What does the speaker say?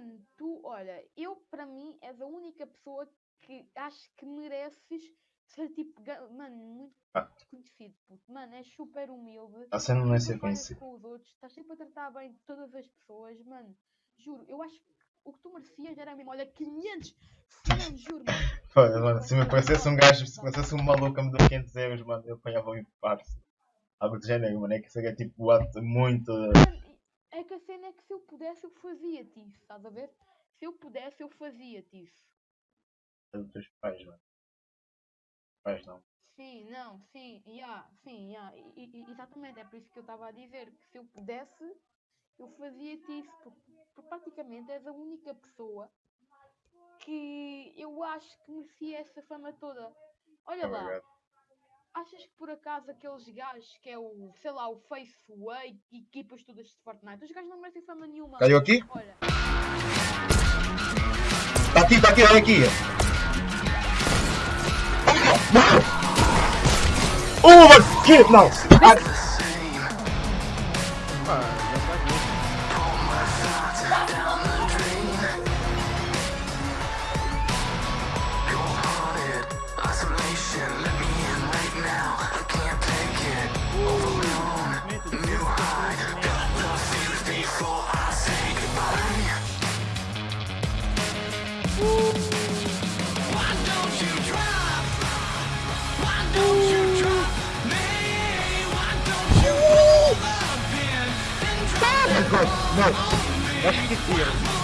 mano, tu, olha, eu para mim és a única pessoa que acho que mereces ser tipo, mano, muito Ah. conhecido, puto. Mano, és super humilde. A cena não é ser conhecido. com os outros, estás sempre a tratar bem de todas as pessoas, mano. Juro, eu acho que o que tu merecias era mesmo, olha, 500 mano, juro, mano. Pô, mano, se me mano, aparecesse um gajo, se mano. aparecesse um maluco a me dar 500 euros, mano, eu apanhava um parça. Algo do género, mano, é que isso é tipo what, muito. Mano, que a cena é que se eu pudesse, eu fazia-te isso, estás a ver? Se eu pudesse, eu fazia-te isso. dos teus pais, mano. Pais não. Sim, não, sim, yeah, sim, yeah, e- e- exatamente, é por isso que eu estava a dizer que se eu pudesse, eu fazia-te isso, porque, porque praticamente és a única pessoa que eu acho que merecia essa fama toda. Olha lá, Obrigado. Achas que por acaso aqueles gajos que é o, sei lá, o Faceway e equipas todas de Fortnite, os gajos não merecem fama nenhuma. Caiu aqui? Olha, Tá aqui, tá aqui, olha aqui. Oh, mano, que? Gosh, no. Let's get here.